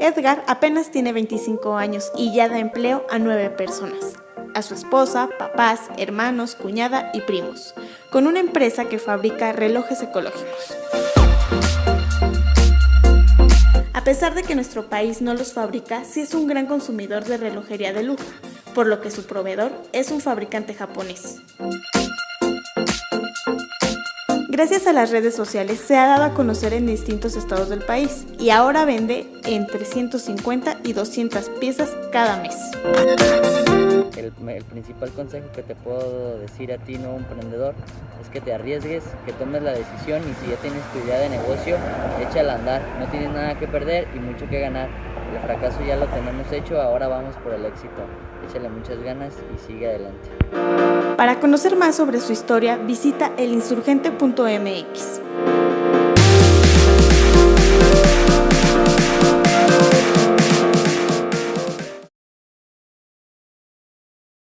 Edgar apenas tiene 25 años y ya da empleo a 9 personas, a su esposa, papás, hermanos, cuñada y primos, con una empresa que fabrica relojes ecológicos. A pesar de que nuestro país no los fabrica, sí es un gran consumidor de relojería de lujo, por lo que su proveedor es un fabricante japonés. Gracias a las redes sociales se ha dado a conocer en distintos estados del país y ahora vende entre 150 y 200 piezas cada mes. El, principal consejo que te puedo decir a ti, no emprendedor, es que te arriesgues, que tomes la decisión y si ya tienes tu idea de negocio, échala a andar. No tienes nada que perder y mucho que ganar. El fracaso ya lo tenemos hecho, ahora vamos por el éxito. Échale muchas ganas y sigue adelante. Para conocer más sobre su historia, visita elinsurgente.mx.